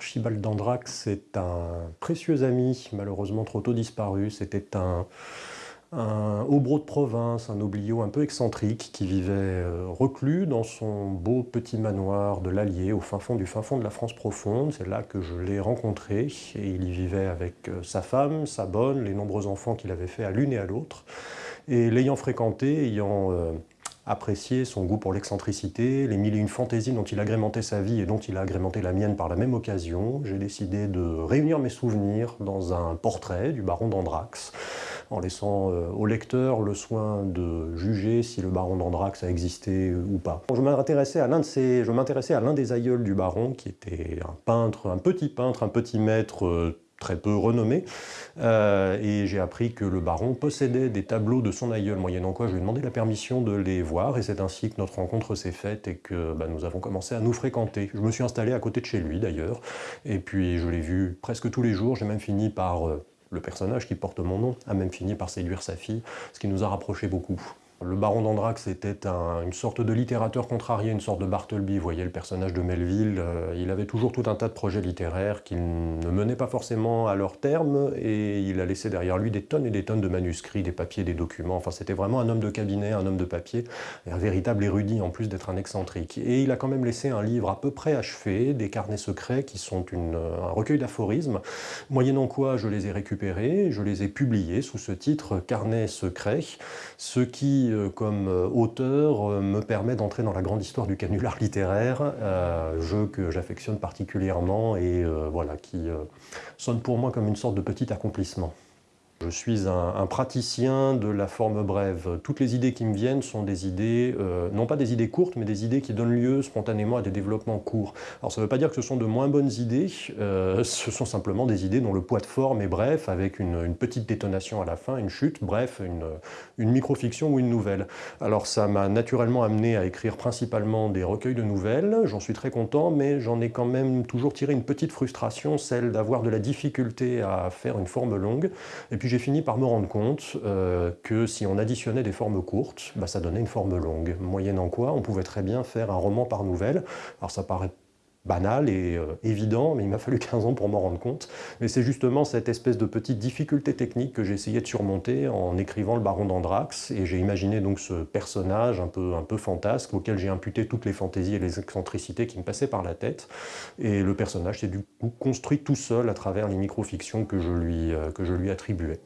Archibald d'Andrax est un précieux ami, malheureusement trop tôt disparu. C'était un, un de province, un noblio un peu excentrique qui vivait euh, reclus dans son beau petit manoir de l'Allier au fin fond du fin fond de la France profonde. C'est là que je l'ai rencontré et il y vivait avec euh, sa femme, sa bonne, les nombreux enfants qu'il avait fait à l'une et à l'autre. Et l'ayant fréquenté, ayant euh, apprécié son goût pour l'excentricité, les mille et une fantaisies dont il agrémentait sa vie et dont il a agrémenté la mienne par la même occasion, j'ai décidé de réunir mes souvenirs dans un portrait du baron d'Andrax, en laissant euh, au lecteur le soin de juger si le baron d'Andrax a existé ou pas. Je m'intéressais à l'un de à l'un des aïeuls du baron, qui était un peintre, un petit peintre, un petit maître euh, très peu renommé, euh, et j'ai appris que le baron possédait des tableaux de son aïeul, moyennant quoi je lui ai demandé la permission de les voir, et c'est ainsi que notre rencontre s'est faite et que bah, nous avons commencé à nous fréquenter. Je me suis installé à côté de chez lui d'ailleurs, et puis je l'ai vu presque tous les jours, j'ai même fini par le personnage qui porte mon nom a même fini par séduire sa fille, ce qui nous a rapprochés beaucoup. Le baron d'Andrax était une sorte de littérateur contrarié, une sorte de Bartleby. Vous voyez le personnage de Melville, euh, il avait toujours tout un tas de projets littéraires qu'il ne menait pas forcément à leur terme et il a laissé derrière lui des tonnes et des tonnes de manuscrits, des papiers, des documents. Enfin, c'était vraiment un homme de cabinet, un homme de papier, un véritable érudit en plus d'être un excentrique. Et il a quand même laissé un livre à peu près achevé, des carnets secrets qui sont un recueil d'aphorismes, moyennant quoi je les ai récupérés, je les ai publiés sous ce titre « Carnets secrets », ce qui euh, comme euh, auteur, euh, me permet d'entrer dans la grande histoire du canular littéraire, jeu que j'affectionne particulièrement et voilà, qui sonne pour moi comme une sorte de petit accomplissement. Je suis un, praticien de la forme brève. Toutes les idées qui me viennent sont des idées, euh, non pas des idées courtes, mais des idées qui donnent lieu spontanément à des développements courts. Alors ça ne veut pas dire que ce sont de moins bonnes idées, euh, ce sont simplement des idées dont le poids de forme est bref, avec une, petite détonation à la fin, une chute, bref, une, une micro-fiction ou une nouvelle. Alors ça m'a naturellement amené à écrire principalement des recueils de nouvelles, j'en suis très content, mais j'en ai quand même toujours tiré une petite frustration, celle d'avoir de la difficulté à faire une forme longue, et puis j'ai fini par me rendre compte euh, que si on additionnait des formes courtes, bah, ça donnait une forme longue, moyennant quoi on pouvait très bien faire un roman par nouvelle. Alors ça paraît banal et euh, évident, mais il m'a fallu 15 ans pour m'en rendre compte. Mais c'est justement cette espèce de petite difficulté technique que j'ai essayé de surmonter en écrivant Le Baron d'Andrax, et j'ai imaginé donc ce personnage un peu, un peu fantasque auquel j'ai imputé toutes les fantaisies et les excentricités qui me passaient par la tête, et le personnage s'est du coup construit tout seul à travers les micro-fictions que, je lui, euh, que je lui attribuais.